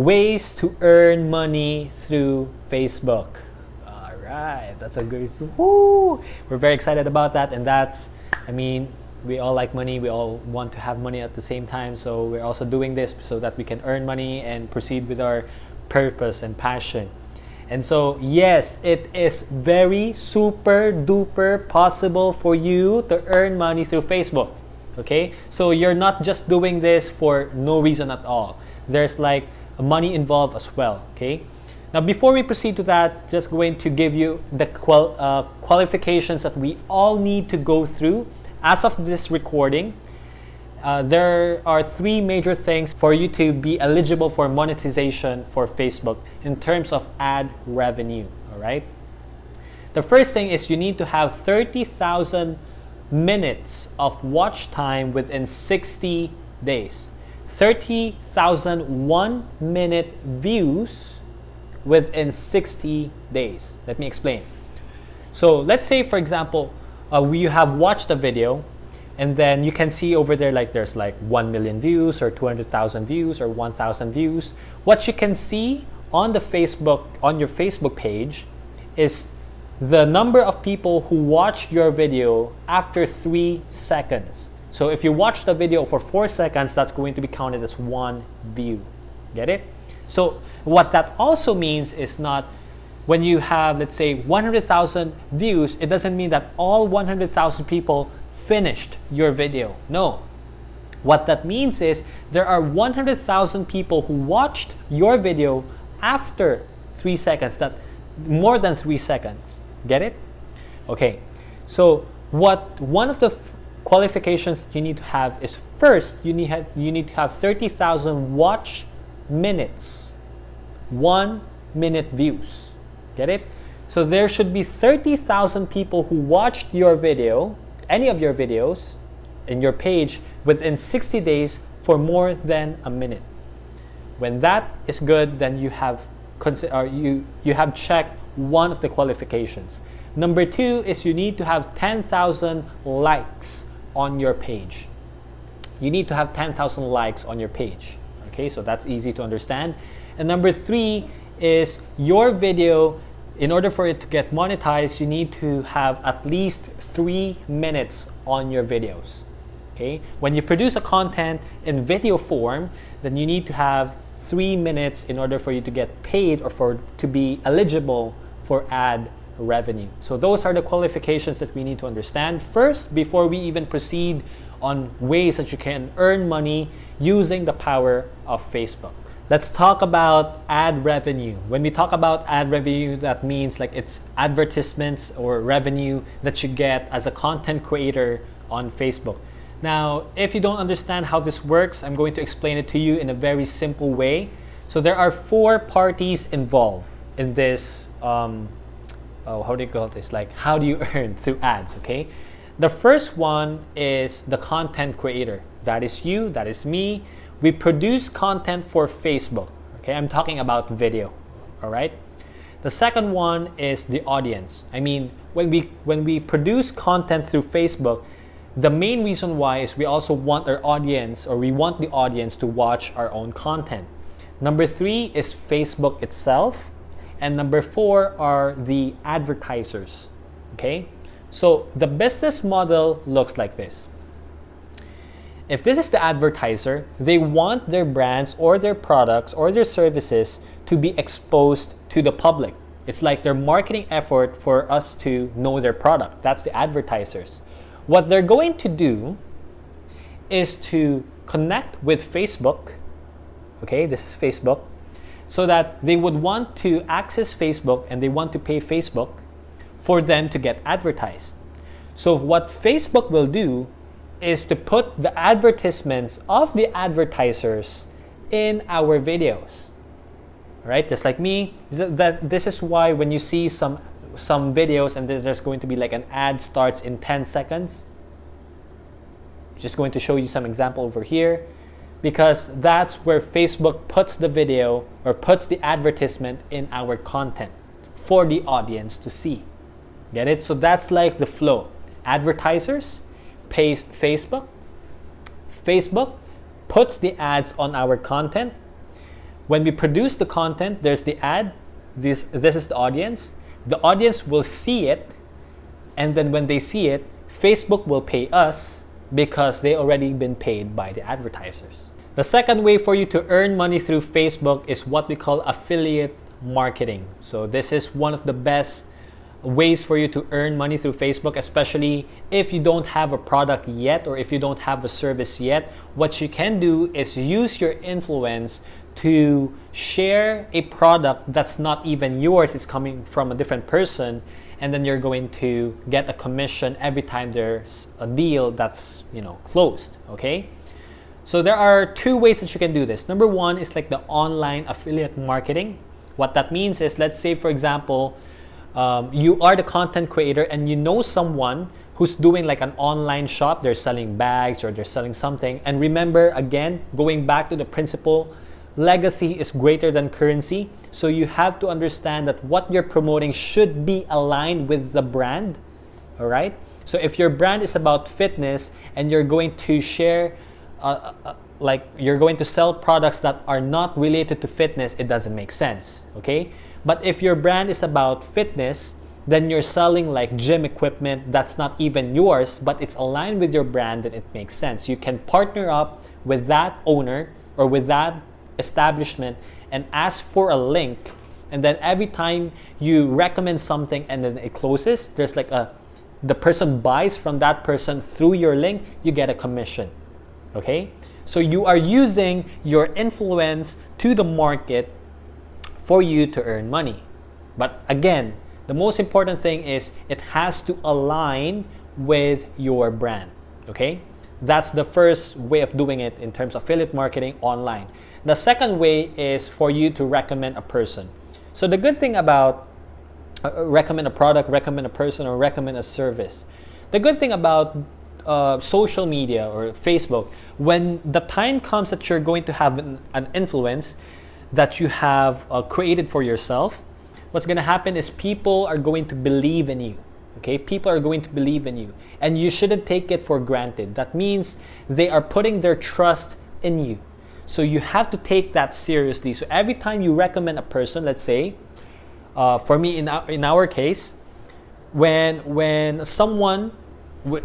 ways to earn money through Facebook. All right, that's a good. Woo! We're very excited about that, and that's, I mean, we all like money. We all want to have money at the same time. So we're also doing this so that we can earn money and proceed with our purpose and passion. And so, yes, it is very super duper possible for you to earn money through Facebook. Okay, so you're not just doing this for no reason at all. There's like money involved as well. Okay, now before we proceed to that, just going to give you the qual uh, qualifications that we all need to go through as of this recording. Uh, there are three major things for you to be eligible for monetization for Facebook in terms of ad revenue. All right. The first thing is you need to have 30,000 minutes of watch time within 60 days. 30,000 one minute views within 60 days. Let me explain. So let's say, for example, uh, you have watched a video and then you can see over there like there's like 1 million views or 200,000 views or 1,000 views. What you can see on the Facebook, on your Facebook page is the number of people who watched your video after three seconds. So if you watch the video for four seconds, that's going to be counted as one view. Get it? So what that also means is not when you have, let's say, 100,000 views, it doesn't mean that all 100,000 people finished your video. No. What that means is there are 100,000 people who watched your video after three seconds, that more than three seconds. Get it? Okay. So what one of the qualifications you need to have is first you need have, you need to have 30,000 watch minutes, one minute views. Get it? So there should be 30,000 people who watched your video any of your videos in your page within 60 days for more than a minute. When that is good, then you have or you you have checked one of the qualifications. Number two is you need to have 10,000 likes on your page. You need to have 10,000 likes on your page. Okay, so that's easy to understand. And number three is your video in order for it to get monetized, you need to have at least three minutes on your videos. Okay, when you produce a content in video form, then you need to have three minutes in order for you to get paid or for to be eligible for ad revenue. So those are the qualifications that we need to understand first before we even proceed on ways that you can earn money using the power of Facebook. Let's talk about ad revenue. When we talk about ad revenue, that means like it's advertisements or revenue that you get as a content creator on Facebook. Now, if you don't understand how this works, I'm going to explain it to you in a very simple way. So there are four parties involved in this, um, oh, how do you call this? Like, how do you earn through ads, okay? The first one is the content creator. That is you, that is me, we produce content for Facebook. Okay, I'm talking about video. All right. The second one is the audience. I mean, when we when we produce content through Facebook, the main reason why is we also want our audience or we want the audience to watch our own content. Number three is Facebook itself. And number four are the advertisers. Okay? So the business model looks like this. If this is the advertiser, they want their brands or their products or their services to be exposed to the public. It's like their marketing effort for us to know their product. That's the advertisers. What they're going to do is to connect with Facebook. Okay, this is Facebook. So that they would want to access Facebook and they want to pay Facebook for them to get advertised. So what Facebook will do is to put the advertisements of the advertisers in our videos. Right? Just like me, that this is why when you see some some videos and there's going to be like an ad starts in 10 seconds. Just going to show you some example over here because that's where Facebook puts the video or puts the advertisement in our content for the audience to see. Get it? So that's like the flow. Advertisers, paste Facebook. Facebook puts the ads on our content. when we produce the content, there's the ad, this, this is the audience. The audience will see it, and then when they see it, Facebook will pay us because they already been paid by the advertisers. The second way for you to earn money through Facebook is what we call affiliate marketing. So this is one of the best ways for you to earn money through Facebook, especially if you don't have a product yet or if you don't have a service yet. What you can do is use your influence to share a product that's not even yours, it's coming from a different person, and then you're going to get a commission every time there's a deal that's you know closed. Okay. So there are two ways that you can do this. Number one is like the online affiliate marketing. What that means is, let's say, for example, um, you are the content creator and you know someone who's doing like an online shop, they're selling bags or they're selling something. And remember, again, going back to the principle, legacy is greater than currency. So you have to understand that what you're promoting should be aligned with the brand. All right. So if your brand is about fitness and you're going to share, uh, uh, uh like you're going to sell products that are not related to fitness, it doesn't make sense. Okay. But if your brand is about fitness, then you're selling like gym equipment that's not even yours, but it's aligned with your brand, and it makes sense. You can partner up with that owner or with that establishment and ask for a link. And then every time you recommend something and then it closes, there's like a the person buys from that person through your link, you get a commission. Okay? So you are using your influence to the market for you to earn money. But again, the most important thing is it has to align with your brand. Okay? That's the first way of doing it in terms of affiliate marketing online. The second way is for you to recommend a person. So the good thing about uh, recommend a product, recommend a person, or recommend a service. The good thing about uh, social media or Facebook, when the time comes that you're going to have an, an influence, that you have uh, created for yourself, what's going to happen is people are going to believe in you. Okay, people are going to believe in you, and you shouldn't take it for granted. That means they are putting their trust in you. So you have to take that seriously. So every time you recommend a person, let's say, uh, for me in our, in our case, when when someone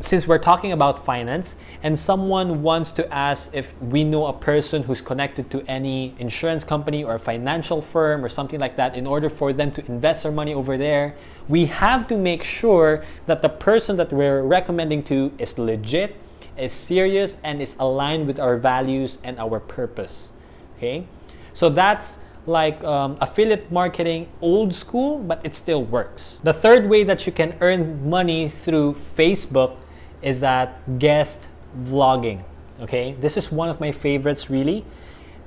since we're talking about finance and someone wants to ask if we know a person who's connected to any insurance company or financial firm or something like that in order for them to invest their money over there we have to make sure that the person that we're recommending to is legit is serious and is aligned with our values and our purpose. Okay? So that's like um, affiliate marketing old school, but it still works. The third way that you can earn money through Facebook is that guest vlogging. Okay, this is one of my favorites really,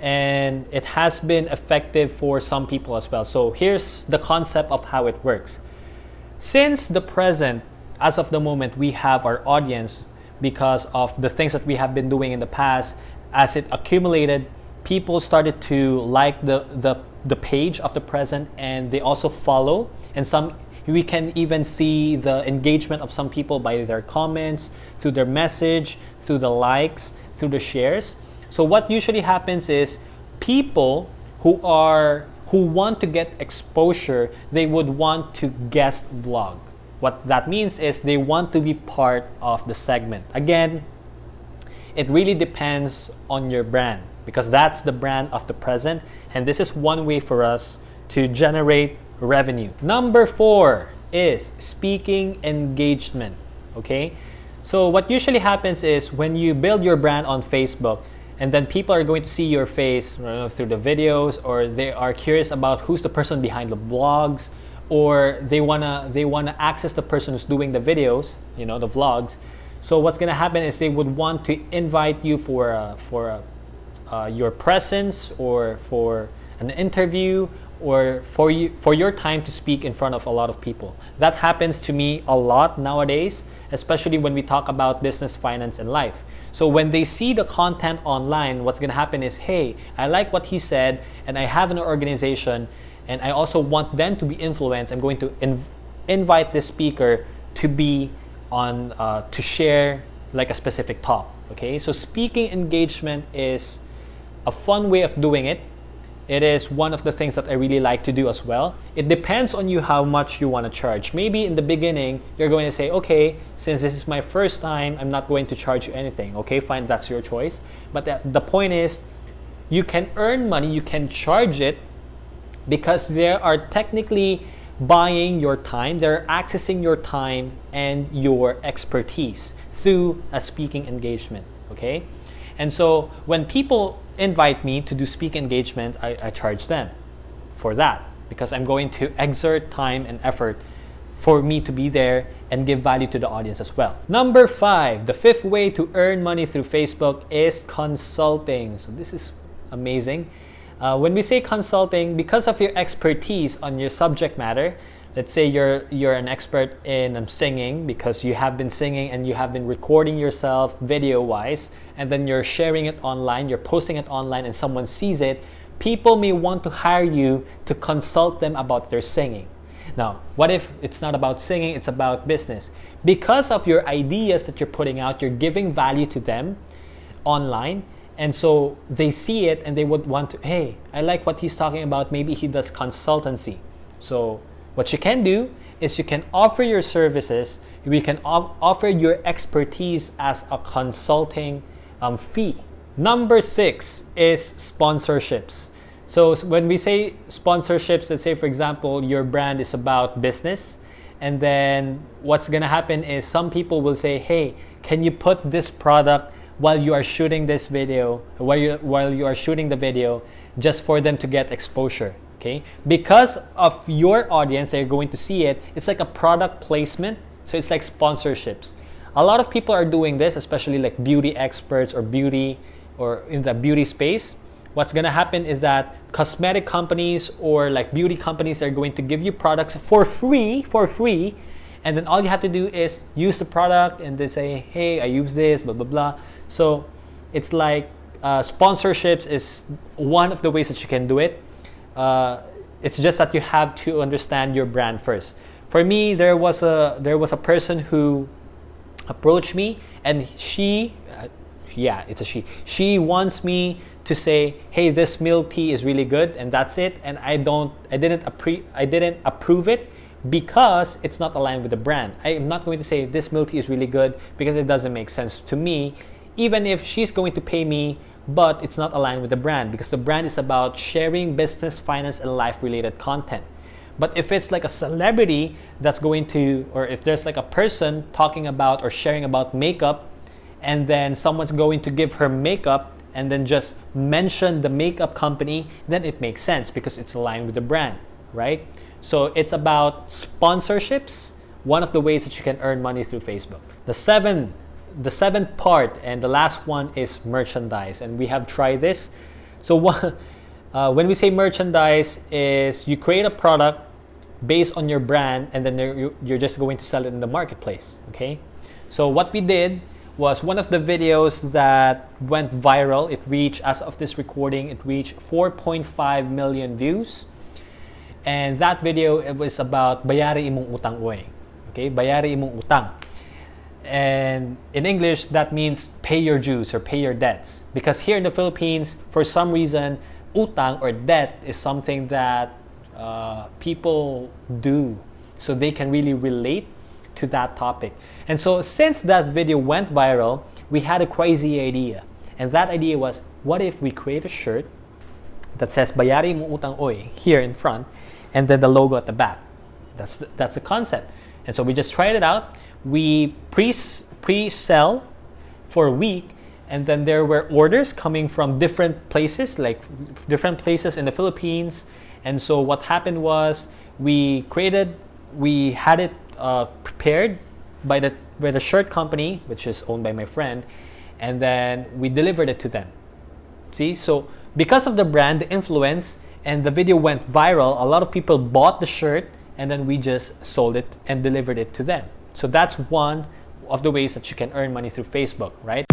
and it has been effective for some people as well. So here's the concept of how it works. Since the present, as of the moment, we have our audience because of the things that we have been doing in the past, as it accumulated people started to like the, the, the page of the present and they also follow. And some we can even see the engagement of some people by their comments through their message through the likes through the shares. So what usually happens is people who are who want to get exposure they would want to guest vlog. What that means is they want to be part of the segment. Again it really depends on your brand because that's the brand of the present and this is one way for us to generate revenue. Number four is speaking engagement. Okay, so what usually happens is when you build your brand on Facebook and then people are going to see your face know, through the videos or they are curious about who's the person behind the blogs or they wanna they wanna access the person who's doing the videos, you know, the vlogs. So what's gonna happen is they would want to invite you for a, for a uh, your presence or for an interview or for you for your time to speak in front of a lot of people. That happens to me a lot nowadays, especially when we talk about business, finance, and life. So when they see the content online, what's going to happen is, hey, I like what he said, and I have an organization, and I also want them to be influenced. I'm going to inv- invite this speaker to be on uh, to share like a specific talk. Okay, so speaking engagement is a fun way of doing it it is one of the things that I really like to do as well. It depends on you how much you want to charge. Maybe in the beginning, you're going to say, okay, since this is my first time, I'm not going to charge you anything. Okay, fine, that's your choice. But the, point is, you can earn money, you can charge it because they are technically buying your time, they're accessing your time and your expertise through a speaking engagement. Okay, and so when people invite me to do speak engagement, I, I charge them for that because I'm going to exert time and effort for me to be there and give value to the audience as well. Number five, the fifth way to earn money through Facebook is consulting. So this is amazing. Uh, when we say consulting, because of your expertise on your subject matter, let's say you're you're an expert in um, singing because you have been singing and you have been recording yourself video wise and then you're sharing it online you're posting it online and someone sees it people may want to hire you to consult them about their singing. Now what if it's not about singing it's about business? Because of your ideas that you're putting out you're giving value to them online and so they see it and they would want to hey i like what he's talking about. Maybe he does consultancy. So what you can do is you can offer your services, you can offer your expertise as a consulting um, fee. Number six is sponsorships. So when we say sponsorships, let's say for example, your brand is about business, and then what's gonna happen is some people will say, hey, can you put this product while you are shooting this video, while you, while you are shooting the video, just for them to get exposure okay? Because of your audience they're going to see it it's like a product placement so it's like sponsorships. A lot of people are doing this especially like beauty experts or beauty or in the beauty space. What's going to happen is that cosmetic companies or like beauty companies are going to give you products for free for free and then all you have to do is use the product and they say hey i use this blah blah blah. So it's like uh, sponsorships is one of the ways that you can do it uh, it's just that you have to understand your brand first. For me, there was a there was a person who approached me, and she, uh, yeah, it's a she. She wants me to say, "Hey, this milk tea is really good," and that's it. And I don't, I didn't appre- I didn't approve it because it's not aligned with the brand. I am not going to say this milk tea is really good because it doesn't make sense to me. Even if she's going to pay me but it's not aligned with the brand because the brand is about sharing business, finance, and life related content. But if it's like a celebrity that's going to, or if there's like a person talking about or sharing about makeup, and then someone's going to give her makeup and then just mention the makeup company, then it makes sense because it's aligned with the brand, right? So it's about sponsorships, one of the ways that you can earn money through Facebook. The seven the seventh part and the last one is merchandise and we have tried this. So what, uh, when we say merchandise is you create a product based on your brand and then you're just going to sell it in the marketplace okay? So what we did was one of the videos that went viral it reached as of this recording it reached 4.5 million views. And that video it was about bayari imong utang okay? Bayari imong utang and in English, that means pay your dues or pay your debts. Because here in the Philippines, for some reason, utang or debt is something that uh, people do. So they can really relate to that topic. And so since that video went viral, we had a crazy idea. And that idea was, what if we create a shirt that says Bayari mo utang oy here in front and then the logo at the back. That's the, that's the concept. And so we just tried it out we pre pre-sell for a week and then there were orders coming from different places like different places in the philippines. And so what happened was we created we had it uh, prepared by the by the shirt company which is owned by my friend and then we delivered it to them. See? So because of the brand the influence and the video went viral a lot of people bought the shirt and then we just sold it and delivered it to them so that's one of the ways that you can earn money through Facebook, right?